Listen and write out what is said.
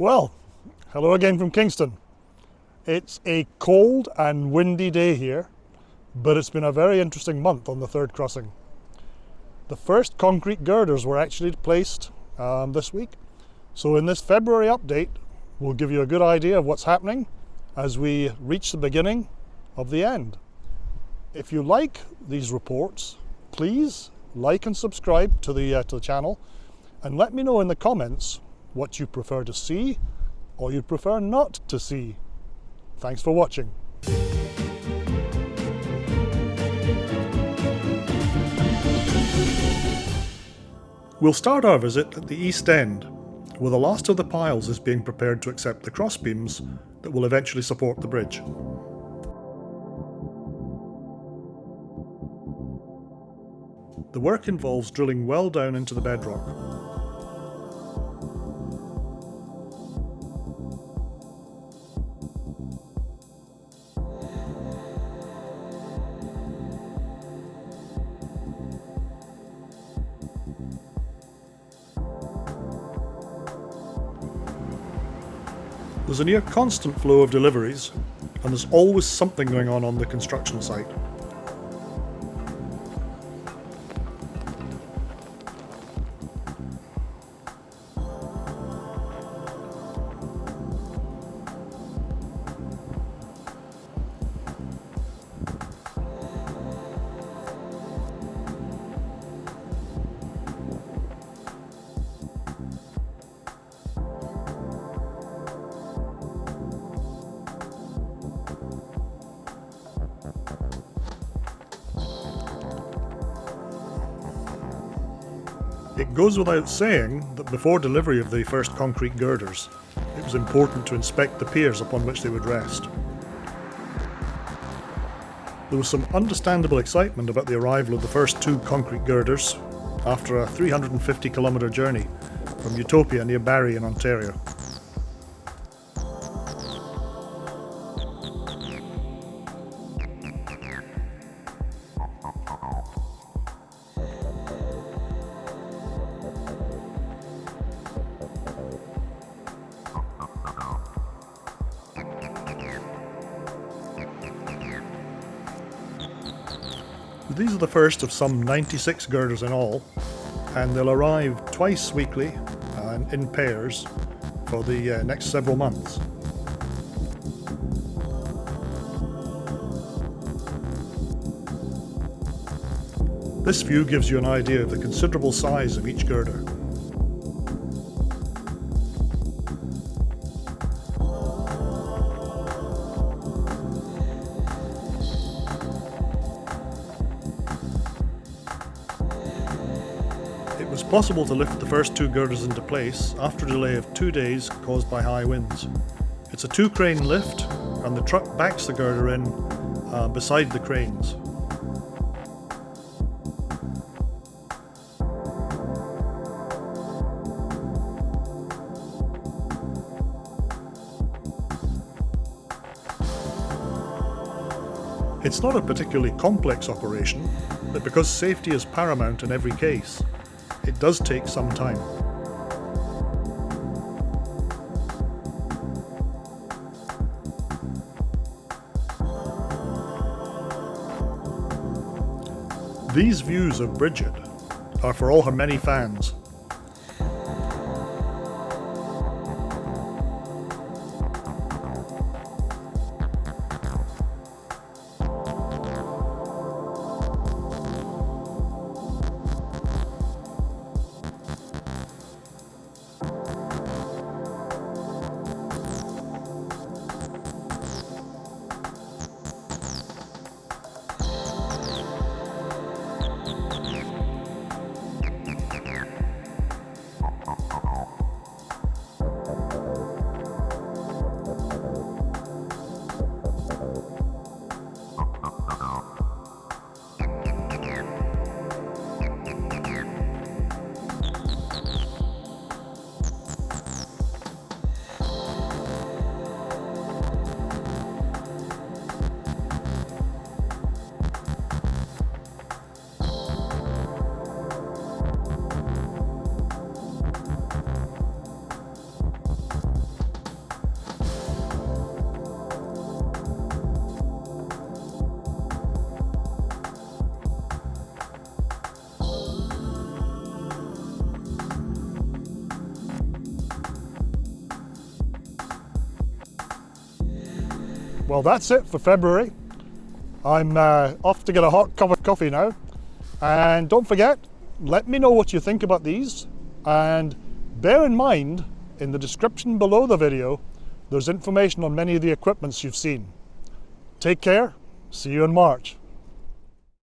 Well, hello again from Kingston. It's a cold and windy day here, but it's been a very interesting month on the third crossing. The first concrete girders were actually placed um, this week. So in this February update, we'll give you a good idea of what's happening as we reach the beginning of the end. If you like these reports, please like and subscribe to the, uh, to the channel and let me know in the comments what you prefer to see or you'd prefer not to see. Thanks for watching. We'll start our visit at the East End, where the last of the piles is being prepared to accept the crossbeams that will eventually support the bridge. The work involves drilling well down into the bedrock, There's a near constant flow of deliveries, and there's always something going on on the construction site. It goes without saying that before delivery of the first concrete girders, it was important to inspect the piers upon which they would rest. There was some understandable excitement about the arrival of the first two concrete girders after a 350 kilometre journey from Utopia near Barrie in Ontario. These are the first of some 96 girders in all, and they'll arrive twice weekly and in pairs for the uh, next several months. This view gives you an idea of the considerable size of each girder. Possible to lift the first two girders into place after a delay of two days caused by high winds. It's a two crane lift and the truck backs the girder in uh, beside the cranes. It's not a particularly complex operation, but because safety is paramount in every case, it does take some time. These views of Bridget are for all her many fans Well, that's it for February. I'm uh, off to get a hot cup of coffee now. And don't forget, let me know what you think about these. And bear in mind, in the description below the video, there's information on many of the equipments you've seen. Take care, see you in March.